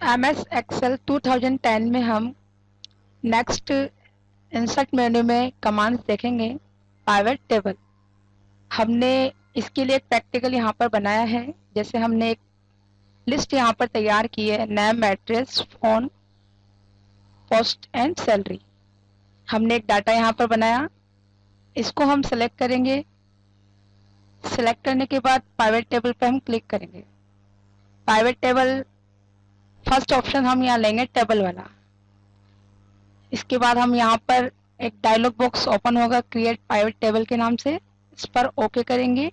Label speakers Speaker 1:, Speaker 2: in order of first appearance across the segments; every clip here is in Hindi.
Speaker 1: एम एस एक्सेल 2010 में हम नेक्स्ट इंसर्ट मेन्यू में कमांड्स देखेंगे पाइवेट टेबल हमने इसके लिए एक प्रैक्टिकल यहाँ पर बनाया है, जैसे हमने एक लिस्ट यहाँ पर तैयार की है name address phone post and salary हमने एक डाटा यहाँ पर बनाया, इसको हम सेलेक्ट करेंगे सेलेक्ट करने के बाद प्राइवेट टेबल पर हम क्लिक करेंगे. प्राइवेट टेबल फ़र्स्ट ऑप्शन हम यहाँ लेंगे टेबल वाला। इसके बाद हम यहाँ पर एक डायलॉग बॉक्स ओपन होगा क्रिएट प्राइवेट टेबल के नाम से। इस पर ओके करेंगे।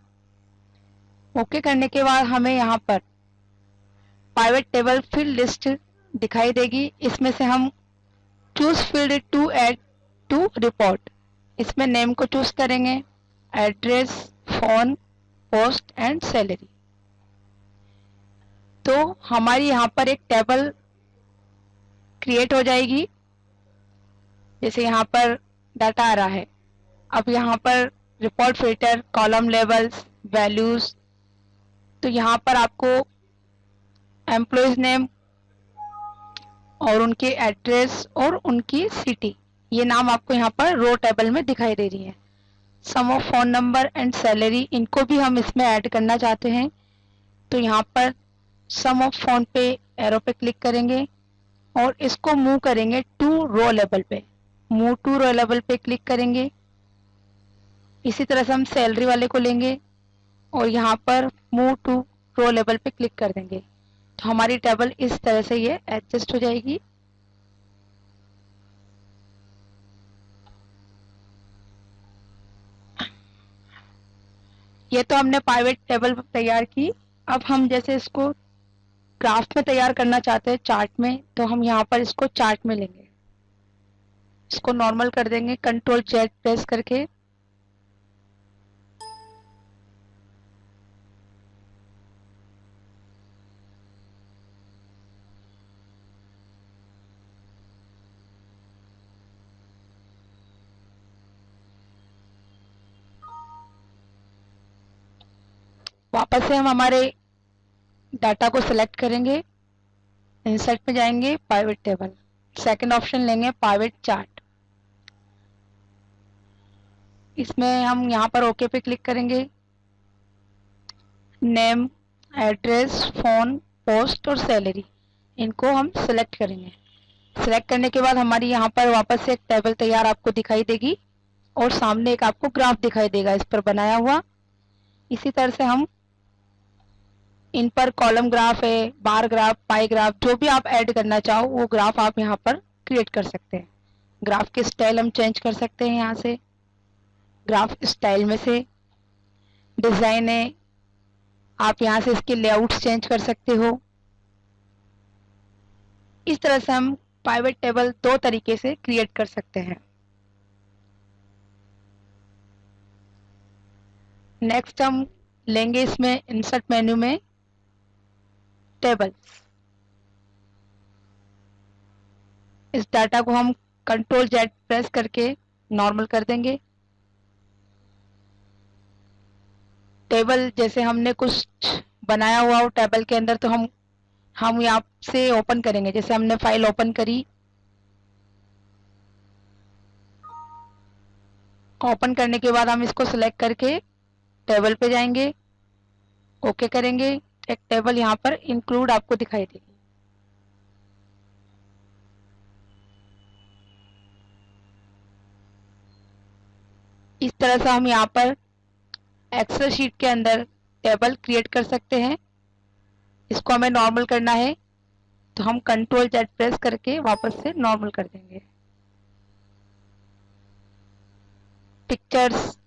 Speaker 1: ओके करने के बाद हमें यहाँ पर प्राइवेट टेबल फ़ील्ड लिस्ट दिखाई देगी। इसमें से हम choose field to add to report इसमें नेम को चूज़ करेंगे। Address phone post and salary तो हमारी यहाँ पर एक टेबल क्रिएट हो जाएगी। जैसे यहाँ पर डाटा आ रहा है। अब यहाँ पर report filter column labels values तो यहाँ पर आपको एम्प्लॉयज़ नेम और उनके एड्रेस और उनकी सिटी ये नाम आपको यहाँ पर रो टेबल में दिखाई दे रही है। Sum of phone number and salary इनको भी हम इसमें ऐड करना चाहते हैं। तो यहाँ पर सम ऑफ़ फ़ोन पे एरो पे क्लिक करेंगे और इसको मूव करेंगे टू रो लेवल पे। मूव टू रो लेवल पे क्लिक करेंगे। इसी तरह से हम सैलरी वाले को लेंगे और यहाँ पर मूव टू रो लेवल पे क्लिक कर देंगे। तो हमारी टेबल इस तरह से ये एडजस्ट हो जाएगी। ये तो हमने प्राइवेट टेबल तैयार की। अब हम जैसे इसको ग्राफ में तैयार करना चाहते हैं, चार्ट में तो हम यहाँ पर इसको चार्ट में लेंगे। इसको नॉर्मल कर देंगे कंट्रोल जेड प्रेस करके। वापस से हम हमारे डाटा को सिलेक्ट करेंगे इंसर्ट पे जाएँगे प्राइवेट टेबल सेकंड ऑप्शन लेंगे प्राइवेट चार्ट इसमें हम यहाँ पर ओके पे क्लिक करेंगे. नेम एड्रेस फ़ोन पोस्ट और सैलरी इनको हम सिलेक्ट करेंगे. सिलेक्ट करने के बाद हमारी यहाँ पर वापस से एक टेबल तैयार आपको दिखाई देगी और सामने एक आपको ग्राफ दिखाई देगा, इस पर बनाया हुआ. इसी तरह से हम इन पर कॉलम ग्राफ है बार ग्राफ पाई ग्राफ जो भी आप ऐड करना चाहो, वो ग्राफ आप यहाँ पर क्रिएट कर सकते हैं। ग्राफ के स्टाइल हम चेंज कर सकते हैं यहाँ से। ग्राफ स्टाइल में से डिज़ाइन है। आप यहाँ से इसके लेआउट्स चेंज कर सकते हो। इस तरह से हम प्राइवेट टेबल दो तरीके से क्रिएट कर सकते हैं। नेक्स्ट हम लेंगे इसमें इंसर्ट मेन्यू में टेबल्स इस डाटा को हम कंट्रोल जेड प्रेस करके नॉर्मल कर देंगे। टेबल जैसे हमने कुछ बनाया हुआ हो टेबल के अंदर तो हम हम यहाँ से ओपन करेंगे। जैसे हमने फ़ाइल ओपन करी। ओपन करने के बाद हम इसको सिलेक्ट करके टेबल पे जाएँगे। ओके करेंगे। एक टेबल यहाँ पर इंक्लूड आपको दिखाई देगी। इस तरह से हम यहाँ पर एक्सेल शीट के अंदर टेबल क्रिएट कर सकते हैं। इसको हमें नॉर्मल करना है तो हम कंट्रोल जेड प्रेस करके वापस से नॉर्मल कर देंगे। पिक्चर्स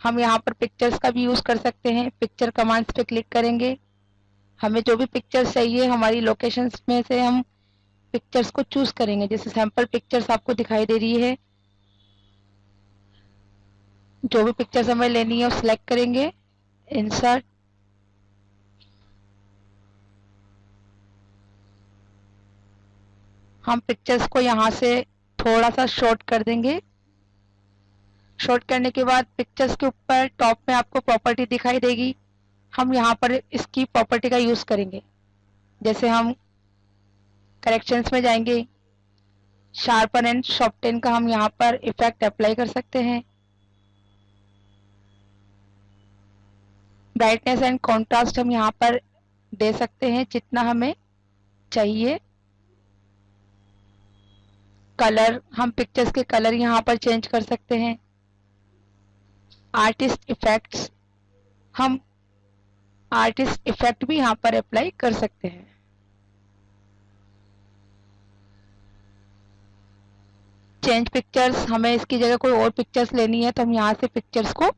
Speaker 1: हम यहाँ पर पिक्चर्स का भी यूज़ कर सकते हैं। पिक्चर कमांड्स पे क्लिक करेंगे। हमें जो भी पिक्चर्स चाहिए, हमारी लोकेशंस में से हम पिक्चर्स को चूज़ करेंगे। जैसे सैंपल पिक्चर्स आपको दिखाई दे रही है। जो भी पिक्चर्स हमें लेनी है, वो सिलेक्ट करेंगे। इंसर्ट हम पिक्चर्स को यहाँ से थोड़ा सा शॉर्ट कर देंगे। शॉर्ट करने के बाद पिक्चर्स के ऊपर टॉप में आपको प्रॉपर्टी दिखाई देगी। हम यहाँ पर इसकी प्रॉपर्टी का यूज़ करेंगे। जैसे हम करेक्शंस में जाएँगे शार्पन एंड शॉर्टन का हम यहाँ पर इफ़ेक्ट अप्लाई कर सकते हैं। ब्राइटनेस एंड कॉन्ट्रास्ट हम यहाँ पर दे सकते हैं जितना हमें चाहिए। कलर हम पिक्चर्स के कलर यहाँ पर चेंज कर सकते हैं। आर्टिस्ट इफेक्ट्स हम आर्टिस्ट इफ़ेक्ट भी यहाँ पर अप्लाई कर सकते हैं। चेंज पिक्चर्स हमें इसकी जगह कोई और पिक्चर्स लेनी है तो हम यहाँ से पिक्चर्स को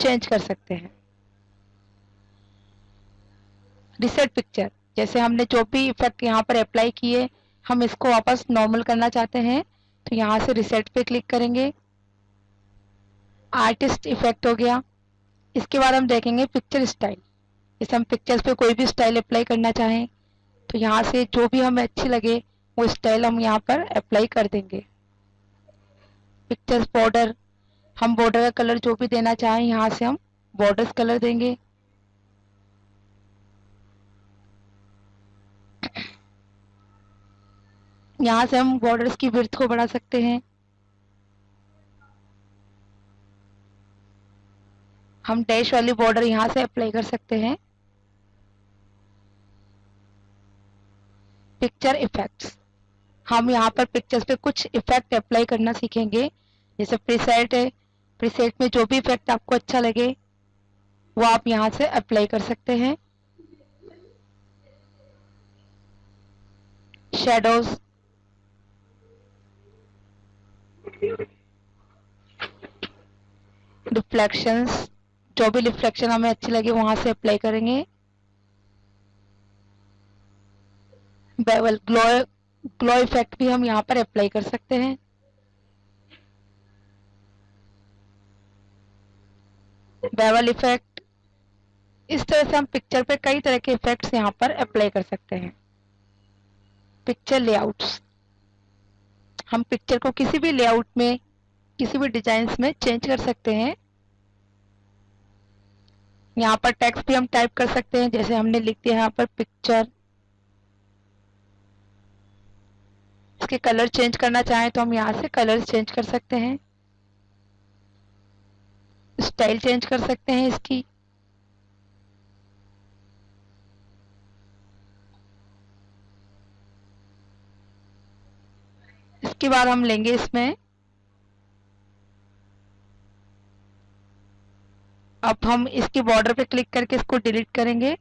Speaker 1: चेंज कर सकते हैं। रिसेट पिक्चर जैसे हमने जो भी इफ़ेक्ट यहाँ पर अप्लाई किए, हम इसको वापस नॉर्मल करना चाहते हैं तो यहाँ से रिसेट पे क्लिक करेंगे। आर्टिस्ट इफ़ेक्ट हो गया। इसके बाद हम देखेंगे पिक्चर स्टाइल जैसे हम पिक्चर्स पे कोई भी स्टाइल अप्लाई करना चाहें तो यहाँ से जो भी हमें अच्छी लगे, वो स्टाइल हम यहाँ पर अप्लाई कर देंगे। पिक्चर्स बॉर्डर हम बॉर्डर का कलर जो भी देना चाहें, यहाँ से हम बॉर्डर्स कलर देंगे। यहाँ से हम बॉर्डर्स की विर्थ को बढ़ा सकते हैं। हम डैश वाली बॉर्डर यहाँ से अप्लाई कर सकते हैं। पिक्चर इफेक्ट्स हम यहाँ पर पिक्चर्स पे कुछ इफ़ेक्ट अप्लाई करना सीखेंगे। जैसे प्रीसेट है प्रीसेट में जो भी इफ़ेक्ट आपको अच्छा लगे, वो आप यहाँ से अप्लाई कर सकते हैं। शेडोज रिफ्लेक्शंस जो भी रिफ्लेक्शन हमें अच्छी लगे, वहाँ से अप्लाई करेंगे। बेवल ग्लो ग्लो इफ़ेक्ट भी हम यहाँ पर अप्लाई कर सकते हैं। बेवल इफ़ेक्ट इस तरह से हम पिक्चर पे कई तरह के इफेक्ट्स यहाँ पर अप्लाई कर सकते हैं। पिक्चर लेआउट्स हम पिक्चर को किसी भी लेआउट में, किसी भी डिज़ाइन में चेंज कर सकते हैं। यहाँ पर टेक्स्ट भी हम टाइप कर सकते हैं, जैसे हमने लिख दिया यहाँ पर पिक्चर इसके कलर चेंज करना चाहें तो हम यहाँ से कलर चेंज कर सकते हैं। स्टाइल चेंज कर सकते हैं इसकी। इसके बाद हम लेंगे इसमें। अब हम इसके बॉर्डर पे क्लिक करके इसको डिलीट करेंगे।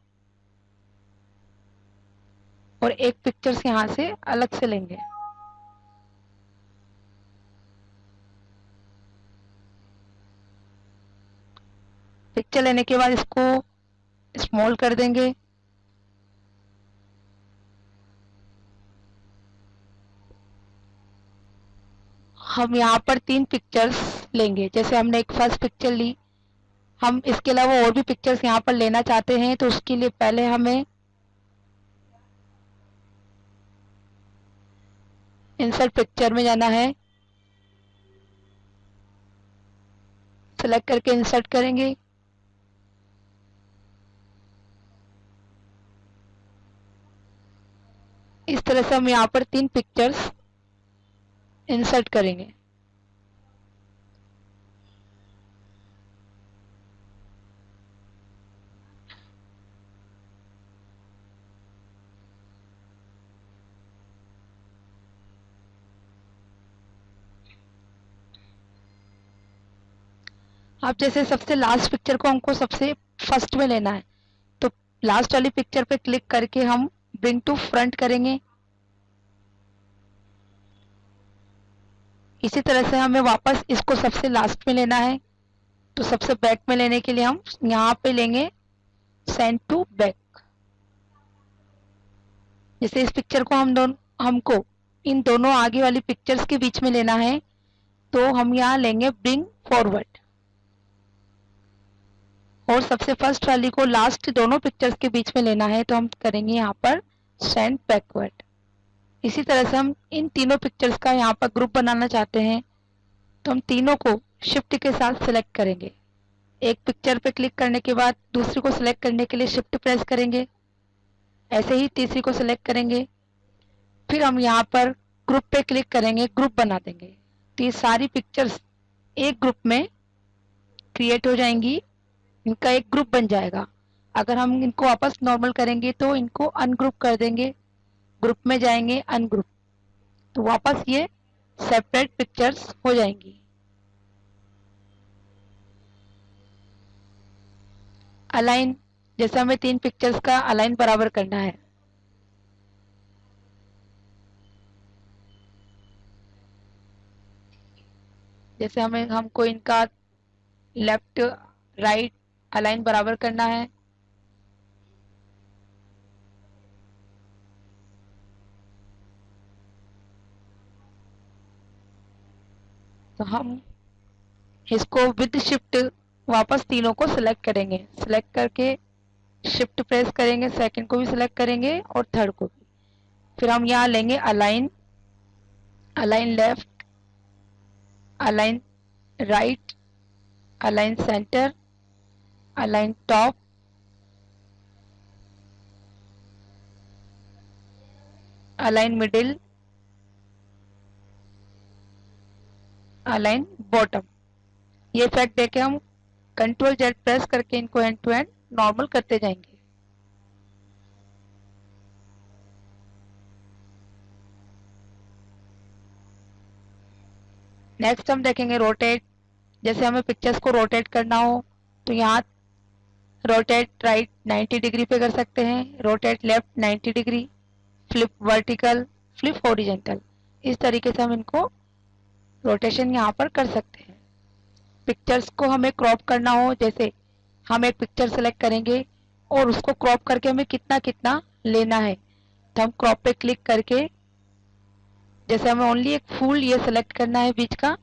Speaker 1: और एक पिक्चर्स यहाँ से अलग से लेंगे। पिक्चर लेने के बाद इसको स्मॉल कर देंगे। हम यहाँ पर तीन पिक्चर्स लेंगे। जैसे हमने एक फ़र्स्ट पिक्चर ली, हम इसके अलावा और भी पिक्चर्स यहाँ पर लेना चाहते हैं तो उसके लिए पहले हमें इंसर्ट पिक्चर में जाना है। सेलेक्ट करके इंसर्ट करेंगे इस तरह से हम यहाँ पर तीन पिक्चर्स इंसर्ट करेंगे। आप जैसे सबसे लास्ट पिक्चर को हमको सबसे फ़र्स्ट में लेना है तो लास्ट वाली पिक्चर पे क्लिक करके हम ब्रिंग टू फ्रंट करेंगे। इसी तरह से हमें वापस इसको सबसे लास्ट में लेना है। तो सबसे बैक में लेने के लिए हम यहाँ पे लेंगे सेंड टू बैक जैसे इस पिक्चर को हम दोनों, हमको इन दोनों आगे वाली पिक्चर्स के बीच में लेना है तो हम यहाँ लेंगे ब्रिंग फॉरवर्ड और सबसे फ़र्स्ट वाली को लास्ट दोनों पिक्चर्स के बीच में लेना है तो हम करेंगे यहाँ पर सेंड बैकवर्ड इसी तरह से हम इन तीनों पिक्चर्स का यहाँ पर ग्रुप बनाना चाहते हैं तो हम तीनों को शिफ्ट के साथ सिलेक्ट करेंगे। एक पिक्चर पे क्लिक करने के बाद दूसरी को सिलेक्ट करने के लिए शिफ्ट प्रेस करेंगे। ऐसे ही तीसरी को सिलेक्ट करेंगे। फिर हम यहाँ पर ग्रुप पे क्लिक करेंगे ग्रुप बना देंगे। तो ये सारी पिक्चर्स एक ग्रुप में क्रिएट हो जाएँगी। इनका एक ग्रुप बन जाएगा। अगर हम इनको वापस नॉर्मल करेंगे तो इनको अनग्रुप कर देंगे। ग्रुप में जाएँगे, अनग्रुप। तो वापस ये सेपरेट पिक्चर्स हो जाएँगी। अलाइन जैसे हमें तीन पिक्चर्स का अलाइन बराबर करना है। जैसे हमें, हमको इनका लेफ़्ट राइट अलाइन बराबर करना है। तो हम इसको विद शिफ्ट वापस तीनों को सिलेक्ट करेंगे। सिलेक्ट करके शिफ्ट प्रेस करेंगे सेकंड को भी सिलेक्ट करेंगे और थर्ड को भी। फिर हम यहाँ लेंगे align align left align right align centre align top align middle align bottom ये इफ़ेक्ट देके हम कंट्रोल जेड प्रेस करके इनको एंड टू एंड नॉर्मल करते जाएँगे। नेक्स्ट हम देखेंगे रोटेट जैसे हमें पिक्चर्स को रोटेट करना हो तो यहाँ रोटेट राइट 90 डिग्री पे कर सकते हैं rotate left 90 degree flip vertical flip horizontal इस तरीके से हम इनको रोटेशन यहाँ पर कर सकते हैं। पिक्चर्स को हमें क्रॉप करना हो, जैसे हम एक पिक्चर सेलेक्ट करेंगे और उसको क्रॉप करके हमें कितना कितना लेना है। तो हम क्रॉप पे क्लिक करके, जैसे हमें ओनली एक फूल ये सेलेक्ट करना है बीच का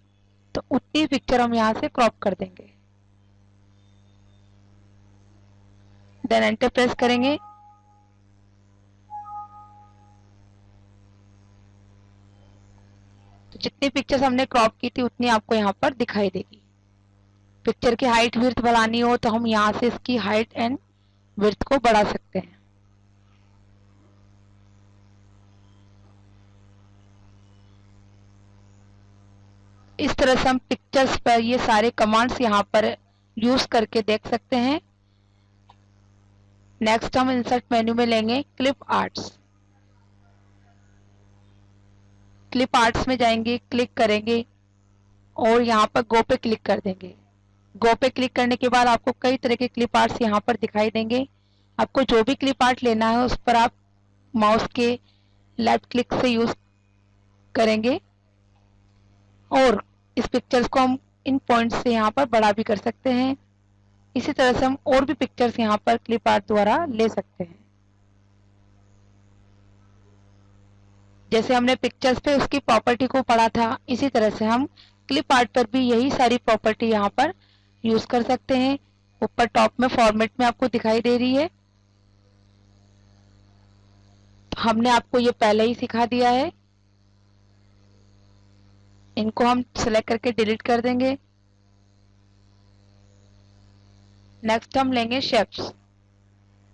Speaker 1: तो उतनी पिक्चर हम यहाँ से क्रॉप कर देंगे। देन एंटर प्रेस करेंगे। जितनी पिक्चर्स हमने क्रॉप की थी, उतनी आपको यहाँ पर दिखाई देगी। पिक्चर की हाइट विर्थ बढ़ानी हो तो हम यहाँ से इसकी हाइट एंड विर्थ को बढ़ा सकते हैं। इस तरह से हम पिक्चर्स पर ये सारे कमांड्स यहाँ पर यूज़ करके देख सकते हैं। नेक्स्ट हम इंसर्ट मेन्यू में लेंगे क्लिप आर्ट्स क्लिप आर्ट्स में जाएँगे क्लिक करेंगे और यहाँ पर गो पे क्लिक कर देंगे। गो पे क्लिक करने के बाद आपको कई तरह के क्लिप आर्ट्स यहाँ पर दिखाई देंगे। आपको जो भी क्लिप आर्ट लेना है उस पर आप माउस के लेफ़्ट क्लिक से यूज़ करेंगे और इस पिक्चर्स को हम इन पॉइंट्स से यहाँ पर बड़ा भी कर सकते हैं। इसी तरह से हम और भी पिक्चर्स यहाँ पर क्लिप आर्ट द्वारा ले सकते हैं। जैसे हमने पिक्चर्स पे उसकी प्रॉपर्टी को पढ़ा था, इसी तरह से हम क्लिप आर्ट पर भी यही सारी प्रॉपर्टी यहाँ पर यूज़ कर सकते हैं। ऊपर टॉप में फॉर्मेट में आपको दिखाई दे रही है। हमने आपको ये पहले ही सिखा दिया है। इनको हम सिलेक्ट करके डिलीट कर देंगे। नेक्स्ट हम लेंगे शेप्स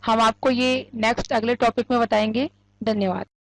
Speaker 1: हम आपको ये नेक्स्ट अगले टॉपिक में बताएँगे। धन्यवाद।